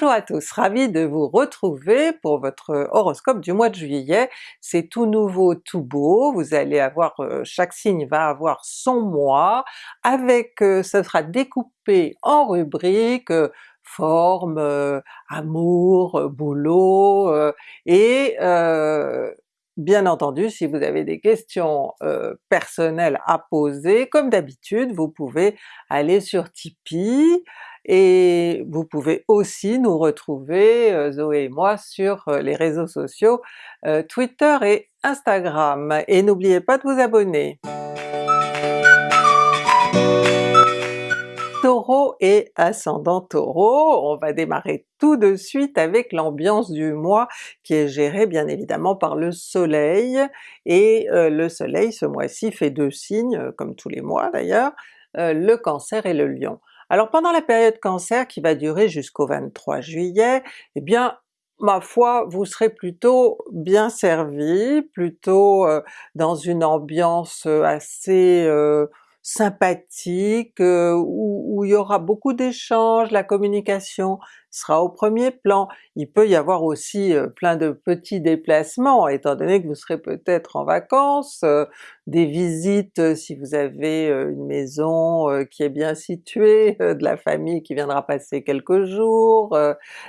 Bonjour à tous, ravi de vous retrouver pour votre horoscope du mois de juillet. C'est tout nouveau, tout beau, vous allez avoir, euh, chaque signe va avoir son mois, avec, euh, ce sera découpé en rubriques, euh, forme, amour, boulot, et Bien entendu, si vous avez des questions personnelles à poser, comme d'habitude, vous pouvez aller sur Tipeee, et vous pouvez aussi nous retrouver, euh, Zoé et moi, sur euh, les réseaux sociaux euh, Twitter et Instagram. Et n'oubliez pas de vous abonner! Et ascendant Taureau, on va démarrer tout de suite avec l'ambiance du mois qui est gérée bien évidemment par le soleil, et le soleil ce mois-ci fait deux signes, comme tous les mois d'ailleurs, le Cancer et le Lion. Alors pendant la période Cancer qui va durer jusqu'au 23 juillet, eh bien ma foi, vous serez plutôt bien servi, plutôt euh, dans une ambiance euh, assez euh, sympathique, où, il y aura beaucoup d'échanges, la communication sera au premier plan. Il peut y avoir aussi plein de petits déplacements, étant donné que vous serez peut-être en vacances, des visites si vous avez une maison qui est bien située, de la famille qui viendra passer quelques jours,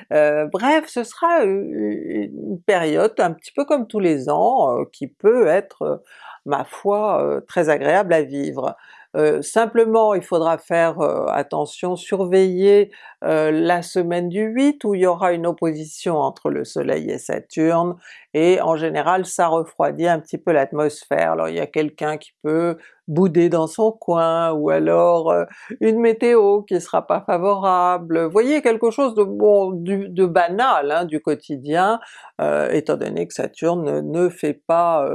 bref ce sera une période un petit peu comme tous les ans, qui peut être ma foi très agréable à vivre. Simplement il faudra faire attention, surveiller la semaine du 8 où il y aura une opposition entre le soleil et Saturne, et en général ça refroidit un petit peu l'atmosphère. Alors il y a quelqu'un qui peut bouder dans son coin, ou alors une météo qui sera pas favorable, voyez quelque chose de bon, de banal hein, du quotidien, étant donné que Saturne ne fait pas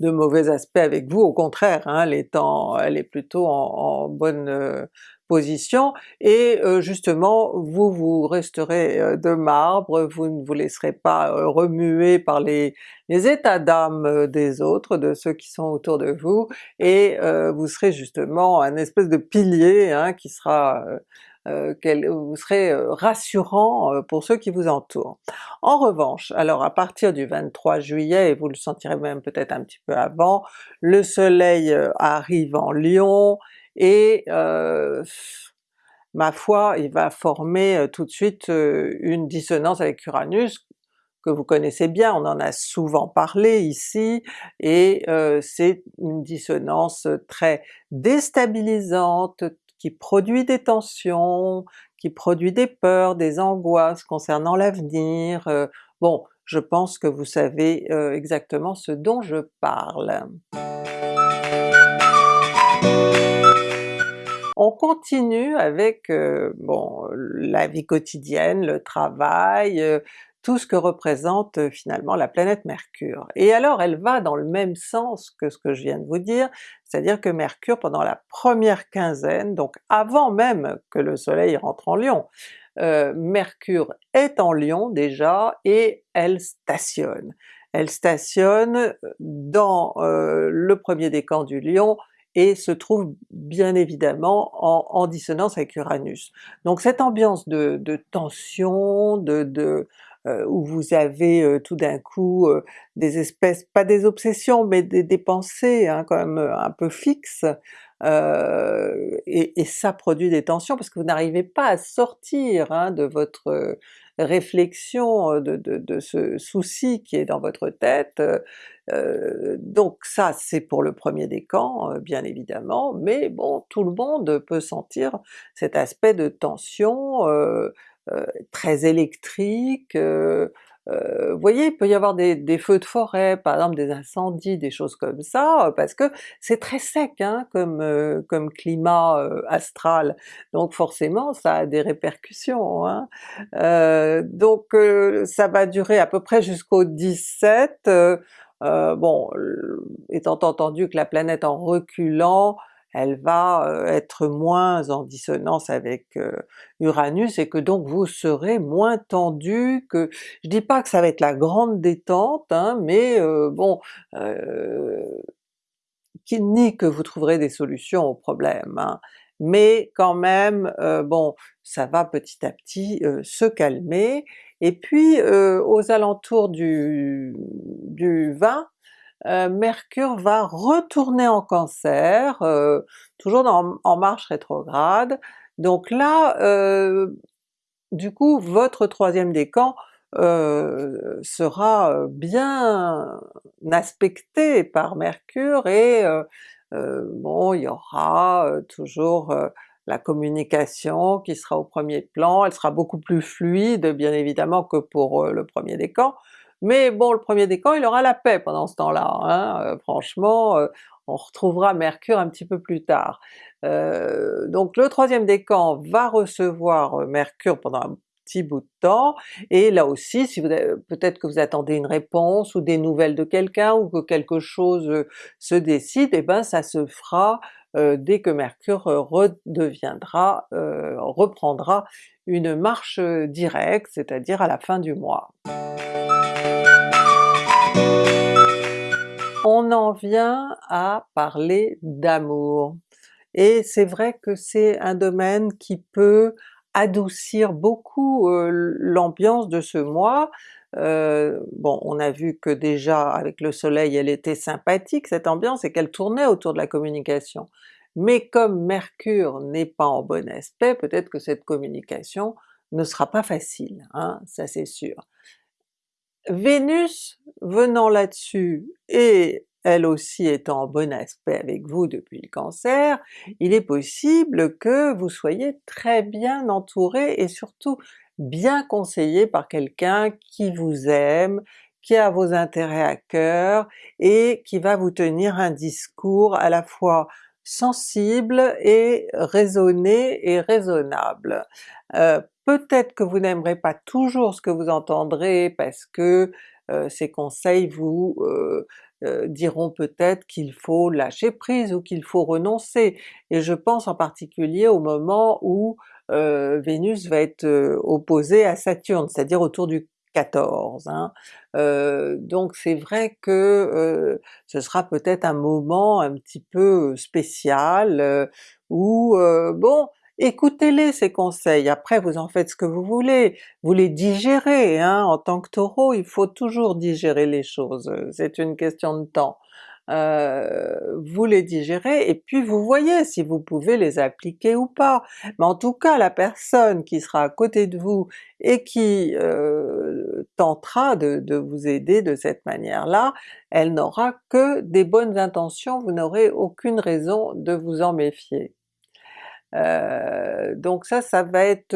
de mauvais aspects avec vous, au contraire, hein, elle, est elle est plutôt en, bonne position, et justement vous vous resterez de marbre, vous ne vous laisserez pas remuer par les, états d'âme des autres, de ceux qui sont autour de vous, et vous serez justement un espèce de pilier hein, qui sera vous serez rassurant pour ceux qui vous entourent. En revanche, alors à partir du 23 juillet, et vous le sentirez même peut-être un petit peu avant, le soleil arrive en Lion, et ma foi, il va former tout de suite une dissonance avec Uranus, que vous connaissez bien, on en a souvent parlé ici, et c'est une dissonance très déstabilisante, qui produit des tensions, qui produit des peurs, des angoisses concernant l'avenir, bon je pense que vous savez exactement ce dont je parle. On continue avec bon la vie quotidienne, le travail, tout ce que représente finalement la planète Mercure. Et alors elle va dans le même sens que ce que je viens de vous dire, c'est-à-dire que Mercure pendant la première quinzaine, donc avant même que le soleil rentre en Lion, Mercure est en Lion déjà et elle stationne. Elle stationne dans le premier décan du Lion, et se trouve bien évidemment en, dissonance avec Uranus. Donc cette ambiance de, tension, de, euh, où vous avez euh, tout d'un coup euh, des espèces, pas des obsessions, mais des, pensées hein, quand même un peu fixes, et, ça produit des tensions parce que vous n'arrivez pas à sortir hein, de votre réflexion, de, de, ce souci qui est dans votre tête, donc ça c'est pour le premier décan bien évidemment, mais bon tout le monde peut sentir cet aspect de tension très électrique, vous voyez, il peut y avoir des, feux de forêt, par exemple des incendies, des choses comme ça, parce que c'est très sec hein, comme, comme climat astral, donc forcément ça a des répercussions. Hein. donc ça va durer à peu près jusqu'au 17, bon, étant entendu que la planète en reculant, elle va être moins en dissonance avec Uranus et que donc vous serez moins tendu, que je dis pas que ça va être la grande détente, hein, mais bon, ni que vous trouverez des solutions aux problèmes, hein, mais quand même bon ça va petit à petit se calmer, et puis aux alentours du, du 20, Mercure va retourner en Cancer, toujours en marche rétrograde, donc là, du coup votre troisième décan euh, sera bien aspecté par Mercure et bon il y aura toujours la communication qui sera au premier plan, elle sera beaucoup plus fluide bien évidemment que pour le premier décan, mais bon le premier décan il aura la paix pendant ce temps-là, hein, franchement on retrouvera Mercure un petit peu plus tard. donc le troisième décan va recevoir Mercure pendant un petit bout de temps, et là aussi si vous peut-être que vous attendez une réponse ou des nouvelles de quelqu'un ou que quelque chose se décide, et eh ben ça se fera dès que Mercure redeviendra, reprendra une marche directe, c'est-à-dire à la fin du mois. On en vient à parler d'amour, et c'est vrai que c'est un domaine qui peut adoucir beaucoup l'ambiance de ce mois. bon on a vu que déjà avec le soleil elle était sympathique cette ambiance et qu'elle tournait autour de la communication, mais comme Mercure n'est pas en bon aspect, peut-être que cette communication ne sera pas facile, hein, ça c'est sûr. Vénus venant là-dessus et elle aussi étant en bon aspect avec vous depuis le Cancer, il est possible que vous soyez très bien entouré et surtout bien conseillé par quelqu'un qui vous aime, qui a vos intérêts à cœur et qui va vous tenir un discours à la fois sensible et raisonné et raisonnable. Euh, peut-être que vous n'aimerez pas toujours ce que vous entendrez parce que ces conseils vous euh, euh, diront peut-être qu'il faut lâcher prise ou qu'il faut renoncer, et je pense en particulier au moment où euh, Vénus va être euh, opposée à Saturne, c'est-à-dire autour du 14. Hein. donc c'est vrai que ce sera peut-être un moment un petit peu spécial où bon Écoutez-les ces conseils, après vous en faites ce que vous voulez, vous les digérez, hein. en tant que Taureau il faut toujours digérer les choses, c'est une question de temps. Euh, vous les digérez et puis vous voyez si vous pouvez les appliquer ou pas. Mais en tout cas la personne qui sera à côté de vous et qui euh, tentera de, de, vous aider de cette manière-là, elle n'aura que des bonnes intentions, vous n'aurez aucune raison de vous en méfier. Euh, donc ça, ça va être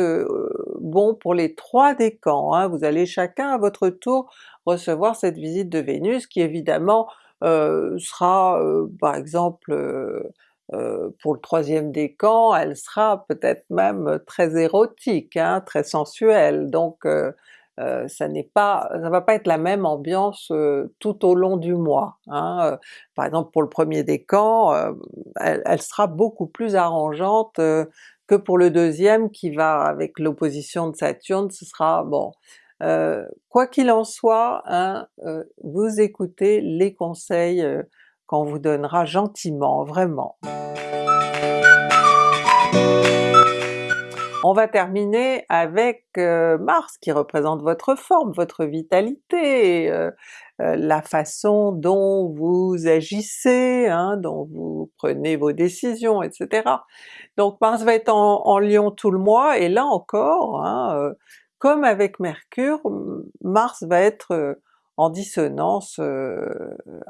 bon pour les trois décans, hein. vous allez chacun à votre tour recevoir cette visite de Vénus qui évidemment sera par exemple pour le troisième décan, elle sera peut-être même très érotique, hein, très sensuelle, donc euh, ça n'est pas, ça va pas être la même ambiance euh, tout au long du mois. Hein. Euh, par exemple pour le premier décan, elle, elle, sera beaucoup plus arrangeante que pour le deuxième qui va avec l'opposition de Saturne, ce sera bon. quoi qu'il en soit, hein, vous écoutez les conseils qu'on vous donnera gentiment, vraiment. On va terminer avec euh, Mars qui représente votre forme, votre vitalité, euh, euh, la façon dont vous agissez, hein, dont vous prenez vos décisions, etc. Donc Mars va être en, en Lion tout le mois, et là encore, hein, comme avec Mercure, Mars va être en dissonance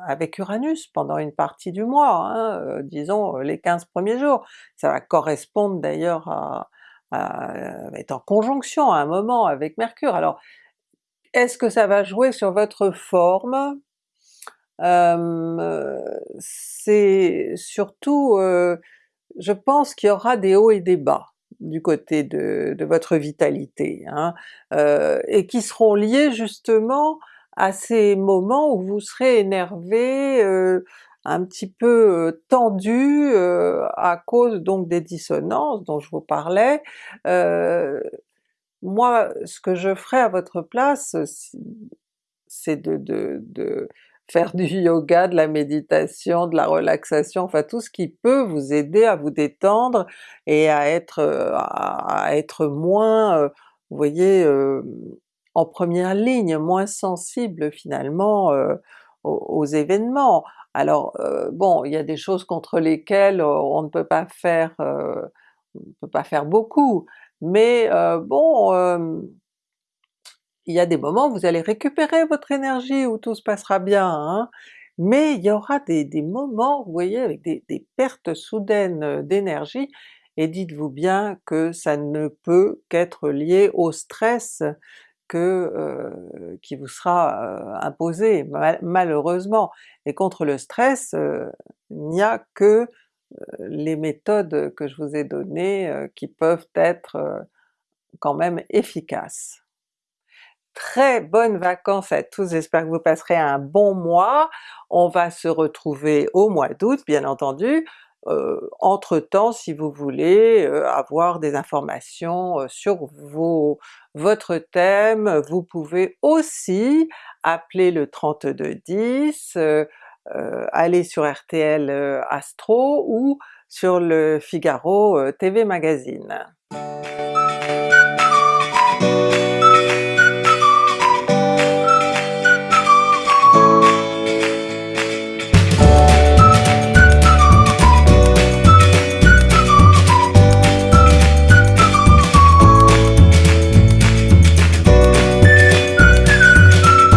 avec Uranus pendant une partie du mois, hein, disons les 15 premiers jours. Ça va correspondre d'ailleurs à, est en conjonction à un moment avec Mercure. Alors est-ce que ça va jouer sur votre forme? c'est surtout, euh, je pense qu'il y aura des hauts et des bas du côté de, votre vitalité, hein, euh, et qui seront liés justement à ces moments où vous serez énervé, un petit peu tendu à cause donc des dissonances dont je vous parlais. moi ce que je ferais à votre place, c'est de, de, faire du yoga, de la méditation, de la relaxation, enfin tout ce qui peut vous aider à vous détendre et à être, à être moins, vous voyez, en première ligne, moins sensible finalement aux, événements. Alors bon, il y a des choses contre lesquelles on ne peut pas faire, on ne peut pas faire beaucoup, mais bon, il y a des moments où vous allez récupérer votre énergie, où tout se passera bien, hein, mais il y aura des, moments, vous voyez, avec des, pertes soudaines d'énergie, et dites-vous bien que ça ne peut qu'être lié au stress euh, qui vous sera euh, imposé malheureusement. Et contre le stress, euh, il n'y a que les méthodes que je vous ai données qui peuvent être quand même efficaces. Très bonnes vacances à tous, j'espère que vous passerez un bon mois. On va se retrouver au mois d'août bien entendu. Euh, entre-temps, si vous voulez euh, avoir des informations euh, sur vos, votre thème, vous pouvez aussi appeler le 3210, aller sur RTL Astro ou sur le Figaro TV Magazine.